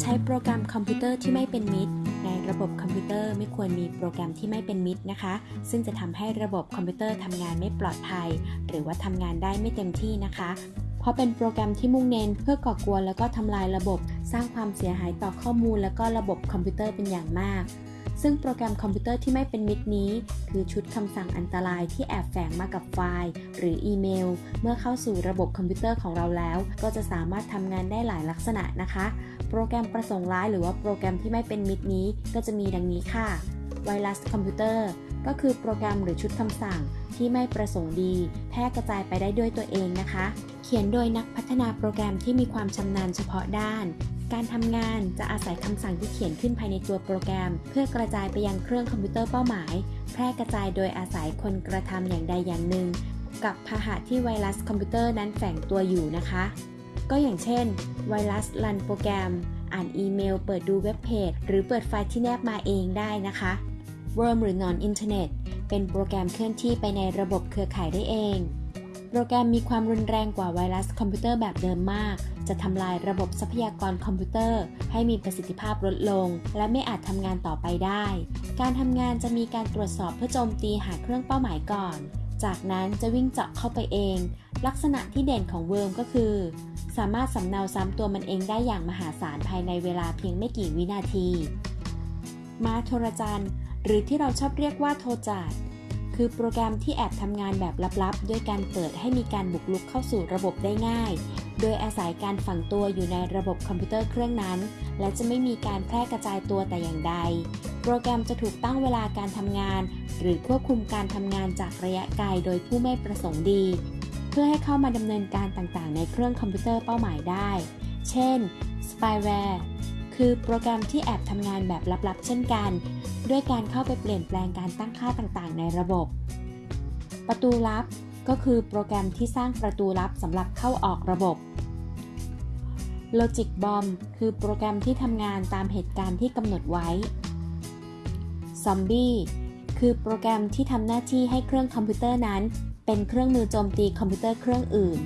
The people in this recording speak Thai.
ใช้โปรแกรมคอมพิวเตอร์ที่ไม่เป็นมิตร ในระบบคอมพิวเตอร์ไม่ควรมีโปรแกรมที่ไม่เป็นมิตรนะคะ ซึ่งจะทำให้ระบบคอมพิวเตอร์ทำงานไม่ปลอดภัย หรือว่าทำงานได้ไม่เต็มที่นะคะ เพราะเป็นโปรแกรมที่มุ่งเน้นเพื่อก่อกวนแล้วก็ทำลายระบบ สร้างความเสียหายต่อข้อมูล แล้วก็ระบบคอมพิวเตอร์เป็นอย่างมาก ซึ่งโปรแกรมคอมพิวเตอร์ที่ไม่เป็นมิตรนี้ คือชุดคำสั่งอันตรายที่แอบแฝงมากับไฟล์ หรืออีเมล เมื่อเข้าสู่ระบบคอมพิวเตอร์ของเราแล้ว ก็จะสามารถทำงานได้หลายลักษณะนะคะ โปรแกรมประสงค์ร้ายหรือว่าโปรแกรมที่ไม่เป็นมิตรนี้ ก็จะมีดังนี้ค่ะ ไวรัสคอมพิวเตอร์ก็คือโปรแกรมหรือชุดคำสั่งที่ไม่ประสงค์ดี แพร่กระจายไปได้ด้วยตัวเองนะคะ เขียนโดยนักพัฒนาโปรแกรมที่มีความชำนาญเฉพาะด้าน การทำงานจะอาศัยคำสั่งที่เขียนขึ้นภายในตัวโปรแกรม เพื่อกระจายไปยังเครื่องคอมพิวเตอร์เป้าหมาย แพร่กระจายโดยอาศัยคนกระทำอย่างใดอย่างหนึ่ง กับพาหะที่ไวรัสคอมพิวเตอร์นั้นแฝงตัวอยู่นะคะ ก็อย่างเช่น ไวรัสรันโปรแกรม อ่านอีเมล เปิดดูเว็บเพจ หรือเปิดไฟล์ที่แนบมาเองได้นะคะ Worm หรือ Non Internet เป็นโปรแกรมเคลื่อนที่ไปในระบบเครือข่ายได้เอง โปรแกรมมีความรุนแรงกว่าไวรัสคอมพิวเตอร์แบบเดิมมาก จะทำลายระบบทรัพยากรคอมพิวเตอร์ ให้มีประสิทธิภาพลดลง และไม่อาจทำงานต่อไปได้ การทำงานจะมีการตรวจสอบเพื่อโจมตีหาเครื่องเป้าหมายก่อน จากนั้นจะวิ่งเจาะเข้าไปเอง ลักษณะที่เด่นของ worm ก็คือ สามารถสำเนาซ้ำตัวมันเองได้อย่างมหาศาลภายในเวลาเพียงไม่กี่วินาที ม้าโทรจันหรือที่เราชอบเรียกว่าโทรจัน คือโปรแกรมที่แอบทำงานแบบลับๆ ด้วยการเปิดให้มีการบุกรุกเข้าสู่ระบบได้ง่าย โดยอาศัยการฝังตัวอยู่ในระบบคอมพิวเตอร์เครื่องนั้น และจะไม่มีการแพร่กระจายตัวแต่อย่างใด โปรแกรมจะถูกตั้งเวลาการทำงาน หรือควบคุมการทำงานจากระยะไกลโดยผู้ไม่ประสงค์ดี เพื่อให้เข้ามาดำเนินการต่างๆ ในเครื่องคอมพิวเตอร์เป้าหมายได้ เช่น spyware คือโปรแกรมที่แอบทำงานแบบลับๆ เช่นกัน ด้วยการเข้าไปเปลี่ยนแปลงการตั้งค่าต่างๆ ในระบบ ประตูลับก็คือโปรแกรมที่สร้างประตูลับสำหรับเข้าออกระบบ Logic Bomb คือโปรแกรมที่ทำงานตามเหตุการณ์ที่กำหนดไว้ Zombie คือโปรแกรมที่ทำหน้าที่ให้เครื่องคอมพิวเตอร์นั้น เป็นเครื่องมือโจมตีคอมพิวเตอร์เครื่องอื่น